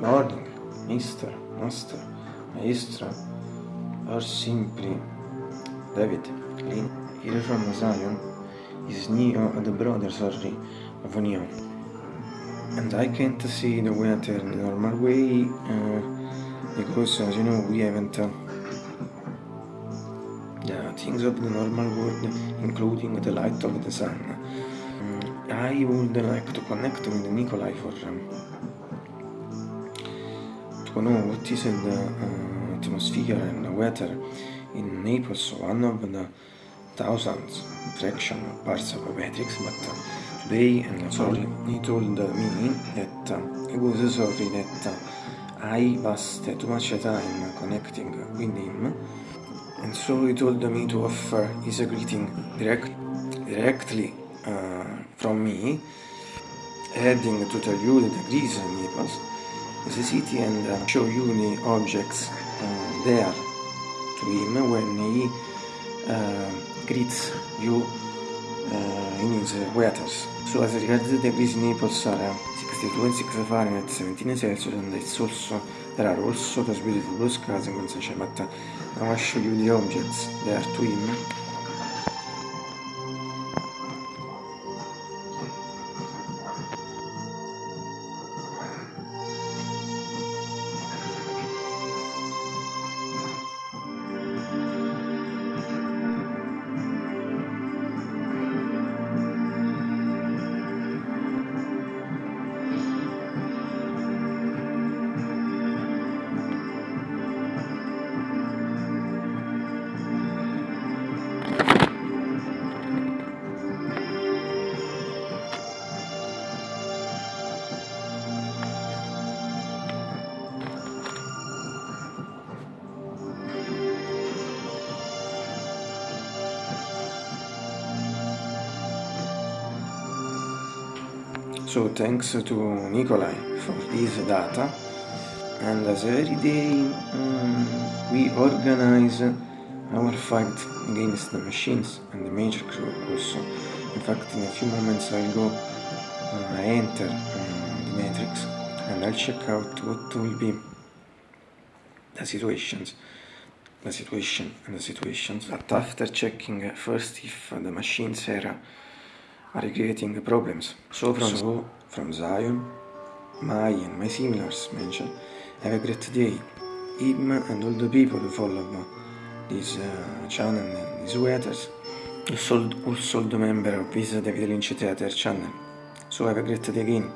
Morning, Mr. Master, Maestro, or simply David, Lynn. Here from Zion is Neo the brother, sorry, of Neo. And I can't see the weather in the normal way uh, because, as you know, we haven't uh, the things of the normal world, including the light of the sun. Mm, I would like to connect with Nikolai for um, know what is the uh, atmosphere and weather in Naples, one of the thousands fraction parts of matrix, but uh, today, and sorry, he told me that uh, he was sorry that uh, I wasted too much time connecting with him, and so he told me to offer his greeting direct, directly uh, from me, heading to tell you the degrees in Naples, the city, and uh, show the objects uh, there to him when he uh, greets you uh, in his waters. So as regards the in Naples are 62 and 6 Fahrenheit, 17 Celsius, and it's also there are also those beautiful blue skies and sunshine. But uh, I show you the objects there to him. So thanks to Nikolai for this data and as every day um, we organize our fight against the machines and the major crew also. In fact in a few moments I'll go, uh, I enter um, the matrix and I'll check out what will be the situations the situation and the situations but after checking first if the machines are are creating problems. So from, so, from Zion, my and my similars mention, have a great day. Him and all the people who follow this uh, channel and these weathers, also, also the member of this David Lynch Theater channel. So have a great day again.